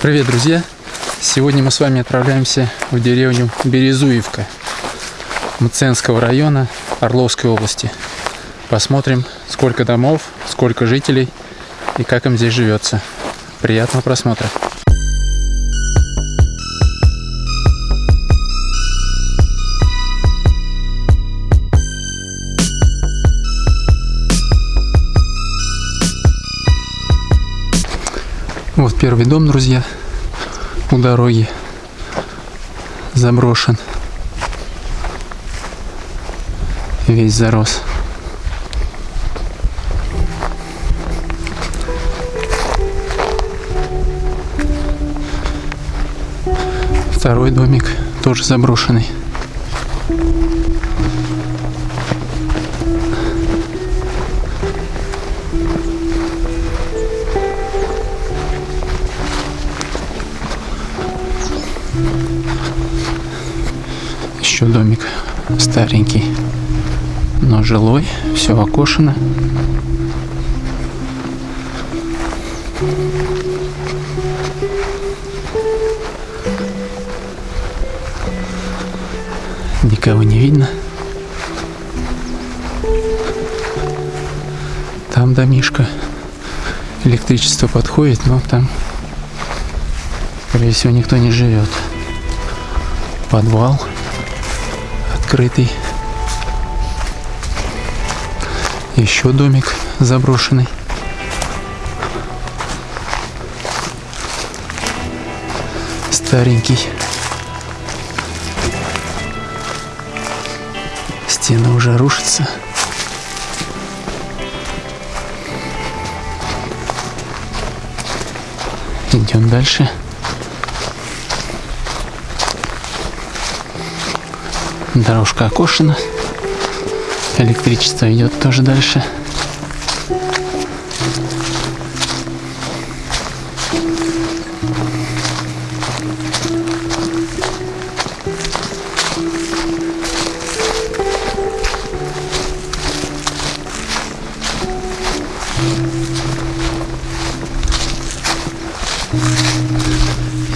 Привет, друзья! Сегодня мы с вами отправляемся в деревню Березуевка Мценского района Орловской области. Посмотрим, сколько домов, сколько жителей и как им здесь живется. Приятного просмотра! Вот первый дом, друзья, у дороги заброшен. Весь зарос. Второй домик тоже заброшенный. Еще домик старенький, но жилой, все окошено. Никого не видно. Там домишка. Электричество подходит, но там, скорее всего, никто не живет. Подвал открытый. Еще домик заброшенный. Старенький. Стены уже рушатся. Идем дальше. Дорожка окошена. Электричество идет тоже дальше.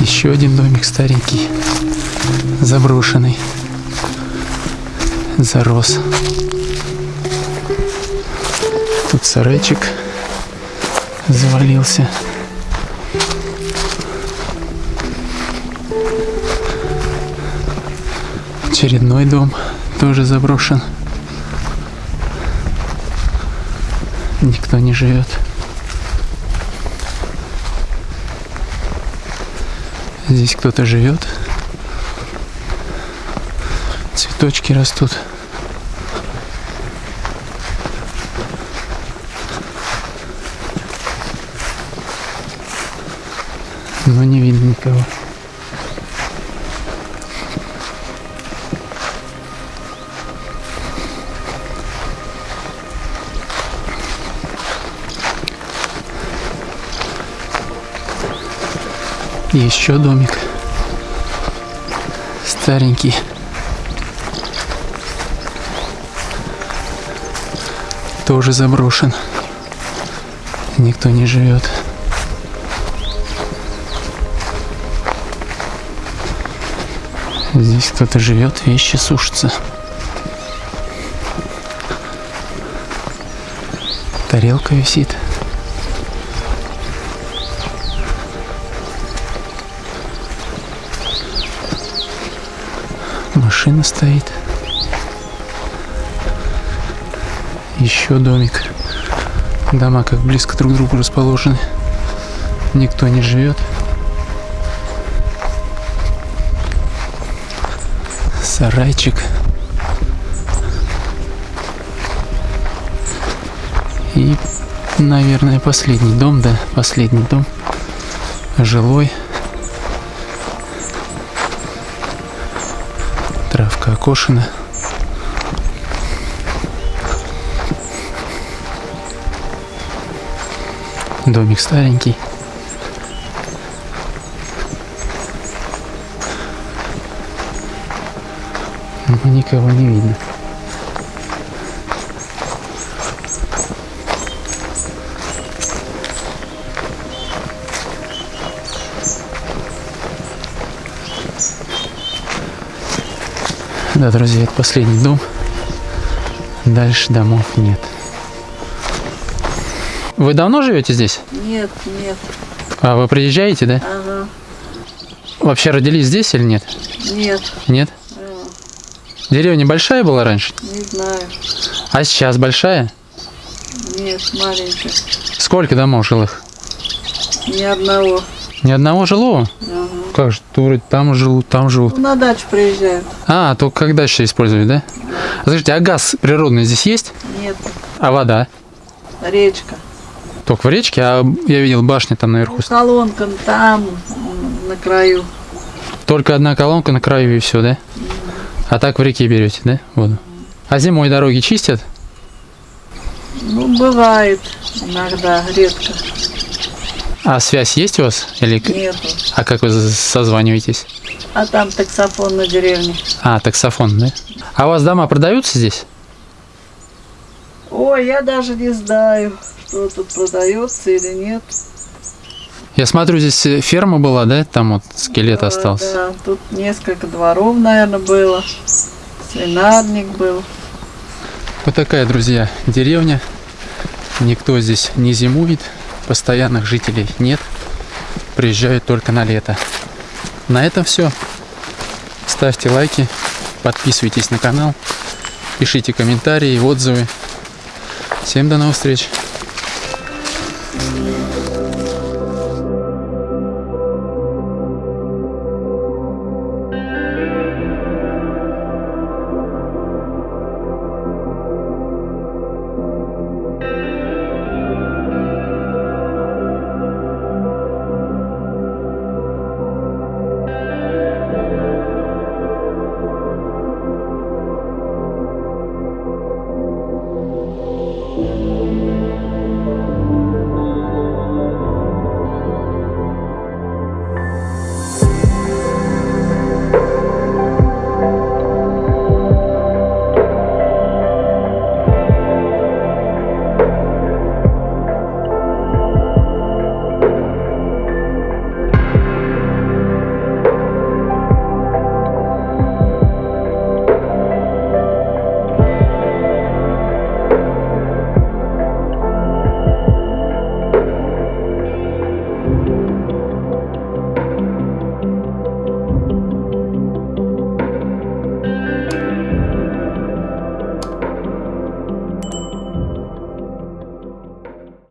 Еще один домик старенький, заброшенный, зарос. Тут сарайчик завалился. Очередной дом тоже заброшен. Никто не живет. Здесь кто-то живет. Цветочки растут. Но не видно никого. Еще домик. Старенький. Тоже заброшен. Никто не живет. Здесь кто-то живет, вещи сушатся. Тарелка висит. Машина стоит. Еще домик. Дома как близко друг к другу расположены. Никто не живет. Сарайчик. И, наверное, последний дом, да, последний дом. Жилой. Травка окошена. Домик старенький. Но никого не видно. Да, друзья, это последний дом. Дальше домов нет. Вы давно живете здесь? Нет, нет. А вы приезжаете, да? Ага. Вообще родились здесь или нет? Нет. Нет? э, Деревня большая была раньше? Не знаю. А сейчас большая? Нет, маленькая. Сколько домов жилых? Ни одного. Ни одного жилого? Ага. Как же, вроде там живут, там живут. Ну, на дачу приезжают. А, только когда еще используют, да? Скажите, а газ природный здесь есть? Нет. А вода? Речка. Только в речке, а я видел башни там наверху. Ну, колонка там, на краю. Только одна колонка на краю и все, да? А так в реке берете, да, воду? А зимой дороги чистят? Ну, бывает иногда, редко. А связь есть у вас? Или... Нету. А как вы созваниваетесь? А там таксофон на деревне. А, таксофон, да? А у вас дома продаются здесь? Ой, я даже не знаю, что тут продается или нет. Я смотрю, здесь э, ферма была, да? Там вот скелет А, остался. Да, тут несколько дворов, наверное, было. Свинарник был. Вот такая, друзья, деревня. Никто здесь не зимует, постоянных жителей нет. Приезжают только на лето. На этом все. Ставьте лайки, подписывайтесь на канал, пишите комментарии, отзывы. Всем до новых встреч!